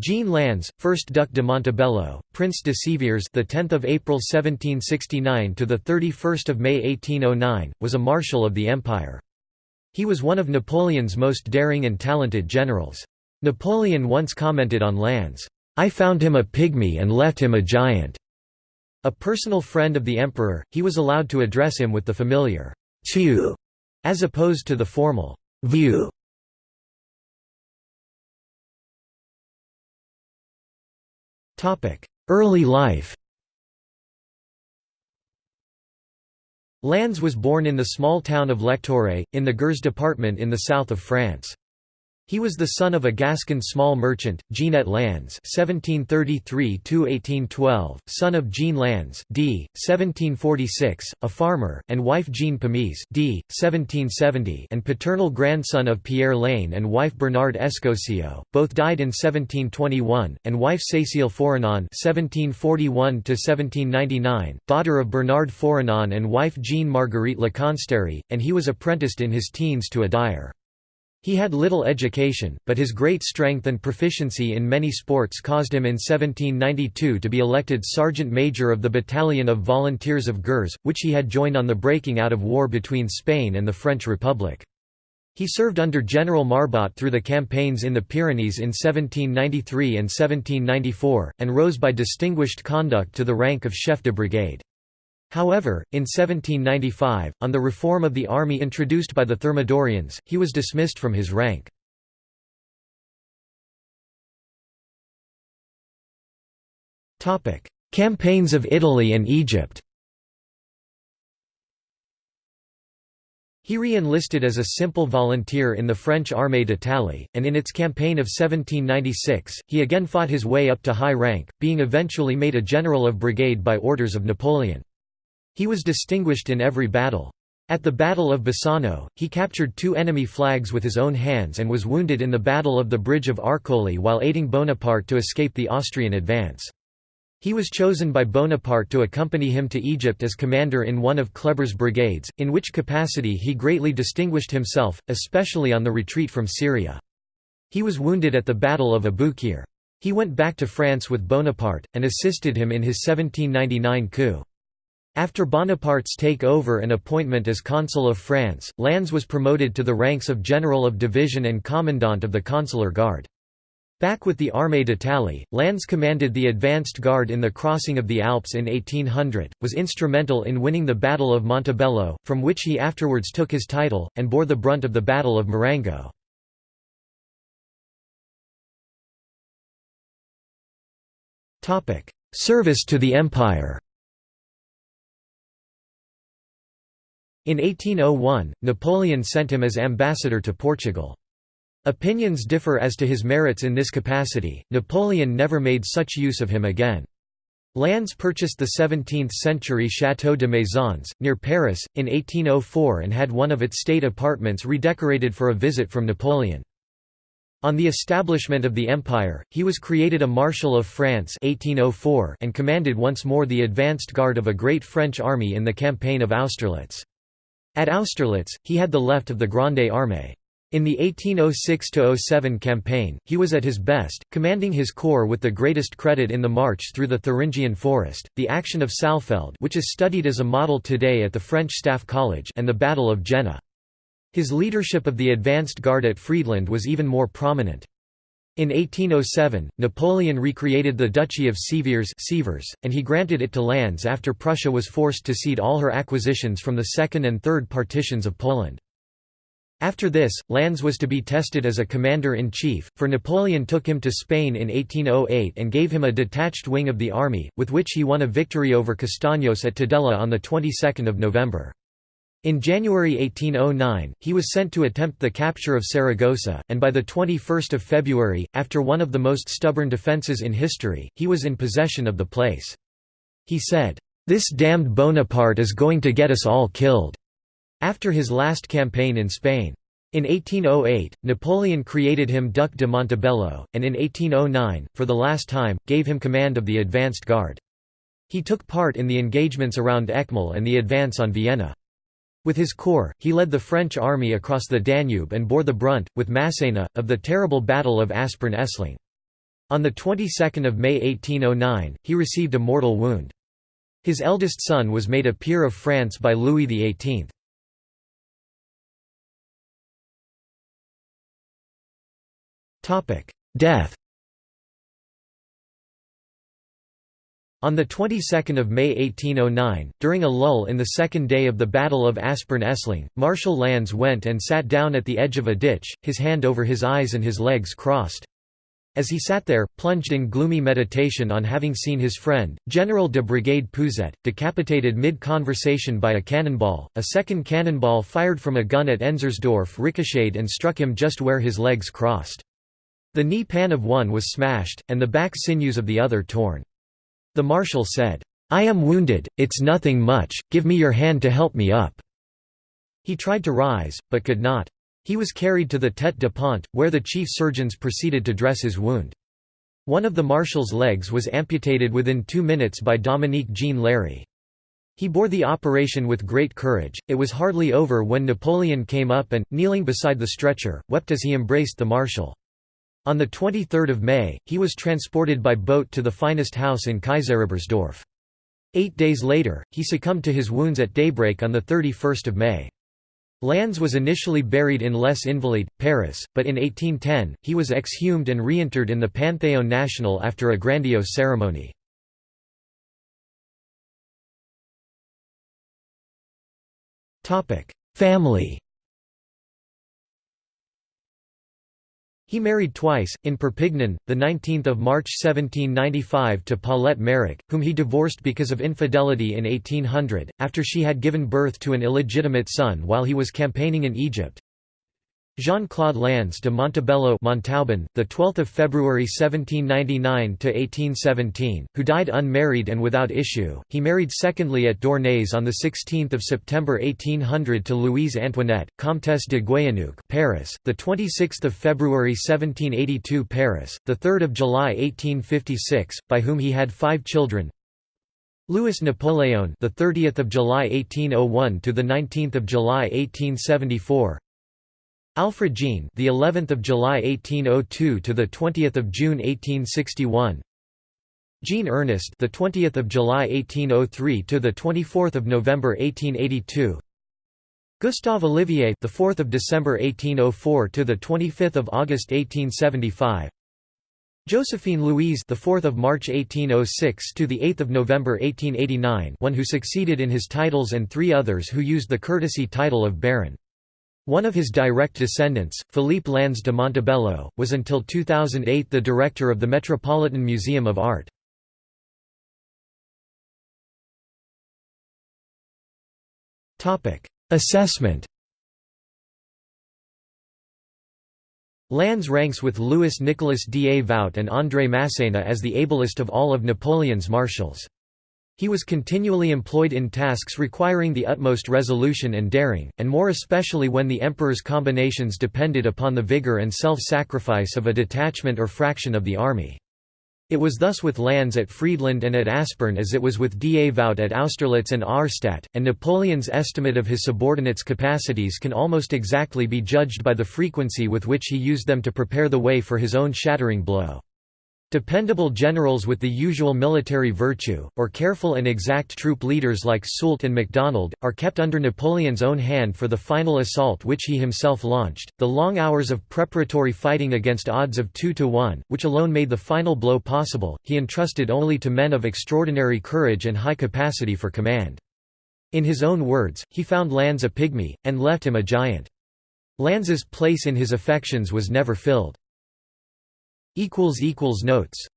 Jean Lannes, 1st Duc de Montebello, Prince de Sévères, the 10th of April 1769 to the 31st of May 1809, was a marshal of the empire. He was one of Napoleon's most daring and talented generals. Napoleon once commented on Lannes, "I found him a pygmy and left him a giant." A personal friend of the emperor, he was allowed to address him with the familiar "tu," as opposed to the formal "vieux." Early life Lannes was born in the small town of Lectoure, in the Gers department in the south of France. He was the son of a Gascon small merchant, Jeanette Lannes (1733–1812), son of Jean Lannes d. 1746, a farmer, and wife Jean Pamise d. 1770, and paternal grandson of Pierre Lannes and wife Bernard Escosio. Both died in 1721, and wife Cécile Foranon (1741–1799), daughter of Bernard Foranon and wife Jean Marguerite Leconsterie, and he was apprenticed in his teens to a dyer. He had little education, but his great strength and proficiency in many sports caused him in 1792 to be elected sergeant major of the Battalion of Volunteers of Gers, which he had joined on the breaking out of war between Spain and the French Republic. He served under General Marbot through the campaigns in the Pyrenees in 1793 and 1794, and rose by distinguished conduct to the rank of chef de brigade. However, in 1795, on the reform of the army introduced by the Thermidorians, he was dismissed from his rank. Campaigns of Italy and Egypt He re-enlisted as a simple volunteer in the French Armée d'Italie, and in its campaign of 1796, he again fought his way up to high rank, being eventually made a general of brigade by orders of Napoleon. He was distinguished in every battle. At the Battle of Bassano, he captured two enemy flags with his own hands and was wounded in the Battle of the Bridge of Arcole while aiding Bonaparte to escape the Austrian advance. He was chosen by Bonaparte to accompany him to Egypt as commander in one of Kleber's brigades, in which capacity he greatly distinguished himself, especially on the retreat from Syria. He was wounded at the Battle of Aboukir. He went back to France with Bonaparte, and assisted him in his 1799 coup. After Bonaparte's take-over and appointment as Consul of France, Lannes was promoted to the ranks of General of Division and Commandant of the Consular Guard. Back with the Armée d'Italie, Lannes commanded the advanced guard in the crossing of the Alps in 1800, was instrumental in winning the Battle of Montebello, from which he afterwards took his title, and bore the brunt of the Battle of Marengo. Service to the Empire In 1801, Napoleon sent him as ambassador to Portugal. Opinions differ as to his merits in this capacity, Napoleon never made such use of him again. Lannes purchased the 17th-century Château de Maisons, near Paris, in 1804 and had one of its state apartments redecorated for a visit from Napoleon. On the establishment of the empire, he was created a Marshal of France 1804 and commanded once more the advanced guard of a great French army in the campaign of Austerlitz. At Austerlitz, he had the left of the Grande Armée. In the 1806–07 campaign, he was at his best, commanding his corps with the greatest credit in the march through the Thuringian forest, the action of Saalfeld which is studied as a model today at the French Staff College and the Battle of Jena. His leadership of the advanced guard at Friedland was even more prominent. In 1807, Napoleon recreated the Duchy of Sévères and he granted it to Lannes after Prussia was forced to cede all her acquisitions from the Second and Third Partitions of Poland. After this, Lannes was to be tested as a commander-in-chief, for Napoleon took him to Spain in 1808 and gave him a detached wing of the army, with which he won a victory over Castaños at Tudela on the 22nd of November. In January 1809, he was sent to attempt the capture of Saragossa, and by 21 February, after one of the most stubborn defences in history, he was in possession of the place. He said, "'This damned Bonaparte is going to get us all killed' after his last campaign in Spain. In 1808, Napoleon created him Duc de Montebello, and in 1809, for the last time, gave him command of the advanced guard. He took part in the engagements around Eckmühl and the advance on Vienna. With his corps, he led the French army across the Danube and bore the brunt, with Massena, of the terrible Battle of Aspern-Essling. On the 22nd of May 1809, he received a mortal wound. His eldest son was made a peer of France by Louis XVIII. Death On the 22nd of May 1809, during a lull in the second day of the Battle of Aspern-Essling, Marshal Lannes went and sat down at the edge of a ditch, his hand over his eyes and his legs crossed. As he sat there, plunged in gloomy meditation on having seen his friend, General de Brigade Pouzet, decapitated mid-conversation by a cannonball, a second cannonball fired from a gun at Enzersdorf ricocheted and struck him just where his legs crossed. The knee pan of one was smashed, and the back sinews of the other torn. The marshal said, "'I am wounded, it's nothing much, give me your hand to help me up.' He tried to rise, but could not. He was carried to the Tête de Pont, where the chief surgeons proceeded to dress his wound. One of the marshal's legs was amputated within two minutes by Dominique Jean Larrey. He bore the operation with great courage. It was hardly over when Napoleon came up and, kneeling beside the stretcher, wept as he embraced the marshal. On 23 May, he was transported by boat to the finest house in Kaiserebersdorf. Eight days later, he succumbed to his wounds at daybreak on 31 May. Lannes was initially buried in Les Invalides, Paris, but in 1810, he was exhumed and reinterred in the Panthéon National after a grandiose ceremony. Family He married twice, in Perpignan, 19 March 1795 to Paulette Méric, whom he divorced because of infidelity in 1800, after she had given birth to an illegitimate son while he was campaigning in Egypt. Jean-Claude Lannes de Montebello Montauban, the 12th of February 1799 to 1817, who died unmarried and without issue. He married secondly at Dournays on the 16th of September 1800 to Louise Antoinette, Comtesse de Guéhéneuc, Paris, the 26th of February 1782 Paris, the 3rd of July 1856, by whom he had 5 children. Louis Napoleon, the 30th of July 1801 to the 19th of July 1874. Alfred Jean, the 11th of July 1802 to the 20th of June 1861. Jean Ernest, the 20th of July 1803 to the 24th of November 1882. Gustave Olivier, the 4th of December 1804 to the 25th of August 1875. Josephine Louise, the 4th of March 1806 to the 8th of November 1889, one who succeeded in his titles and three others who used the courtesy title of baron. One of his direct descendants, Philippe Lannes de Montebello, was until 2008 the director of the Metropolitan Museum of Art. Assessment Lannes ranks with Louis Nicolas d'Avout and André Masséna as the ablest of all of Napoleon's marshals. He was continually employed in tasks requiring the utmost resolution and daring, and more especially when the emperor's combinations depended upon the vigor and self-sacrifice of a detachment or fraction of the army. It was thus with Lannes at Friedland and at Aspern as it was with D'Avout at Austerlitz and Auerstedt, and Napoleon's estimate of his subordinates' capacities can almost exactly be judged by the frequency with which he used them to prepare the way for his own shattering blow. Dependable generals with the usual military virtue, or careful and exact troop leaders like Soult and MacDonald, are kept under Napoleon's own hand for the final assault which he himself launched. The long hours of preparatory fighting against odds of 2 to 1, which alone made the final blow possible, he entrusted only to men of extraordinary courage and high capacity for command. In his own words, he found Lannes a pygmy, and left him a giant. Lannes's place in his affections was never filled. Notes